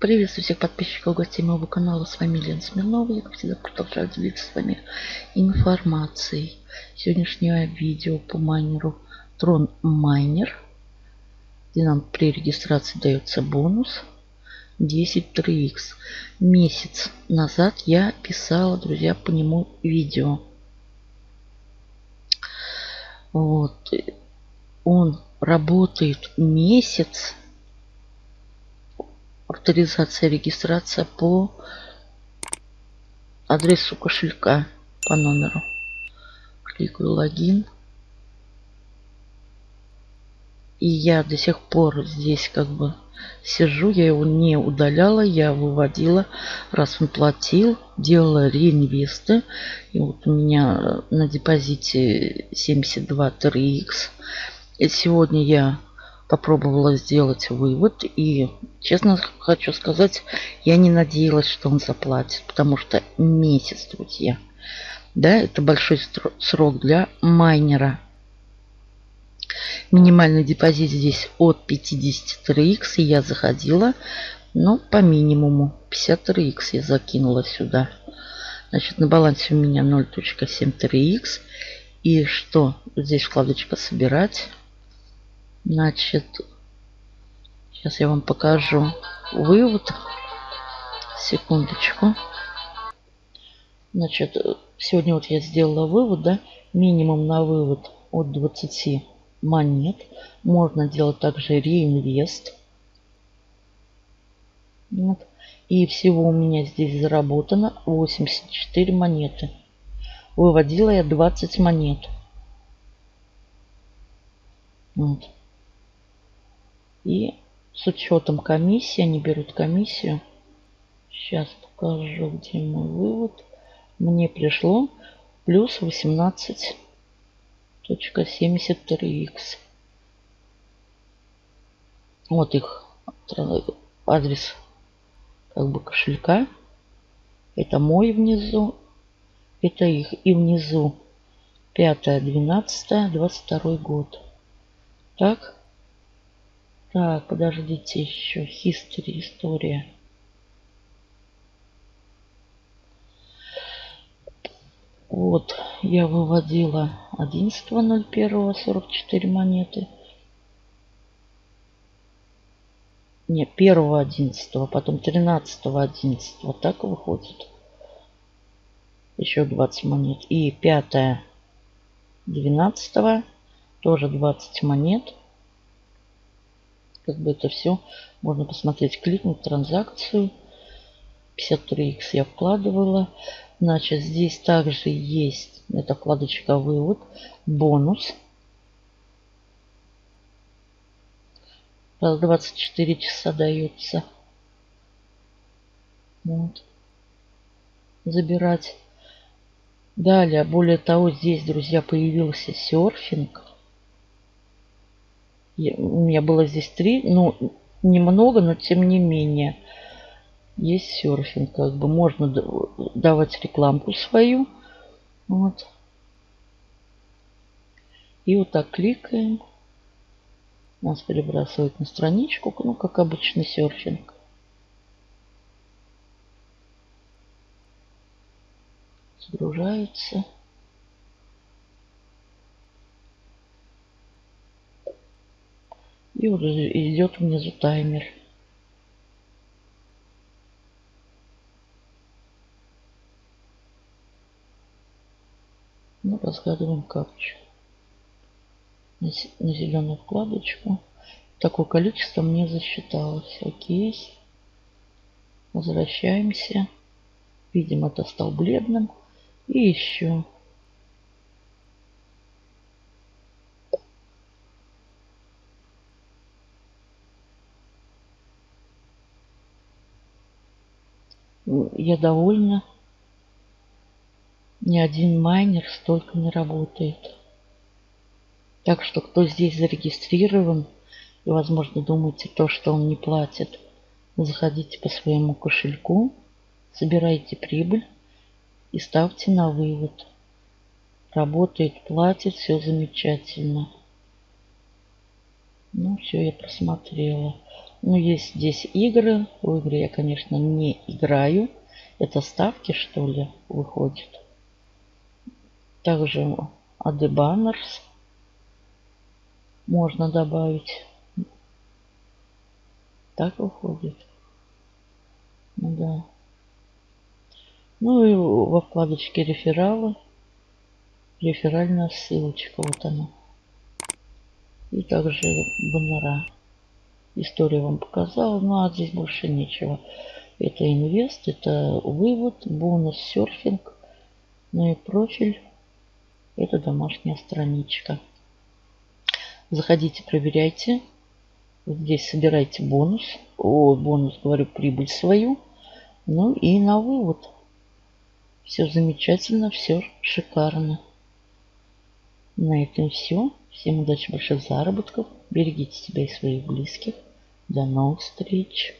Приветствую всех подписчиков, гостей моего канала. С вами Лена Смирнова. Я, как всегда, продолжаю делиться с вами информацией. Сегодняшнее видео по майнеру Tron Miner, где нам при регистрации дается бонус 10 3x. Месяц назад я писала, друзья, по нему видео. Вот. Он работает месяц авторизация, регистрация по адресу кошелька, по номеру. Кликаю логин. И я до сих пор здесь как бы сижу, я его не удаляла, я выводила, раз он платил, делала реинвесты. И вот у меня на депозите 72 3x. И сегодня я попробовала сделать вывод. И, честно хочу сказать, я не надеялась, что он заплатит. Потому что месяц, друзья. Да, это большой срок для майнера. Минимальный депозит здесь от 53x. И я заходила, но по минимуму. 53x я закинула сюда. Значит, на балансе у меня 0.73x. И что? Здесь вкладочка «Собирать». Значит, сейчас я вам покажу вывод. Секундочку. Значит, сегодня вот я сделала вывод, да, минимум на вывод от 20 монет. Можно делать также реинвест. Вот. И всего у меня здесь заработано 84 монеты. Выводила я 20 монет. Вот. И с учетом комиссии, они берут комиссию. Сейчас покажу, где мой вывод. Мне пришло плюс 18.73x. Вот их адрес как бы кошелька. Это мой внизу. Это их. И внизу 5, 12, 22 год. Так. Так, подождите еще. History, история. Вот, я выводила 11.01 44 монеты. Не, 1.11, потом 13.11. Вот так выходит. Еще 20 монет. И 5 12 тоже 20 монет как бы это все можно посмотреть. Кликнуть транзакцию. 53x я вкладывала. Значит, здесь также есть, эта вкладочка вывод, бонус. Раз 24 часа дается. Вот. Забирать. Далее, более того, здесь, друзья, появился серфинг у меня было здесь три, ну, немного, но тем не менее. Есть серфинг, как бы можно давать рекламку свою. Вот. И вот так кликаем. Нас перебрасывает на страничку, ну, как обычный серфинг. Загружается. И вот идет внизу таймер. Ну, разгадываем капчу. На зеленую вкладочку. Такое количество мне засчиталось. Окей. Возвращаемся. Видим, это стал бледным. И еще я довольна. Ни один майнер столько не работает. Так что кто здесь зарегистрирован и, возможно, думаете то, что он не платит, заходите по своему кошельку, собирайте прибыль и ставьте на вывод. Работает, платит, все замечательно. Ну, все, я просмотрела. Ну, есть здесь игры. В игры я, конечно, не играю. Это ставки, что ли, выходит. Также Banners можно добавить. Так выходит. Ну да. Ну и во вкладочке рефералы. Реферальная ссылочка. Вот она. И также баннера. Историю вам показала. Ну а здесь больше ничего. Это инвест, это вывод, бонус, серфинг. Ну и профиль. Это домашняя страничка. Заходите, проверяйте. Здесь собирайте бонус. О, бонус, говорю, прибыль свою. Ну и на вывод. Все замечательно, все шикарно. На этом все. Всем удачи, больших заработков. Берегите себя и своих близких. До новых встреч.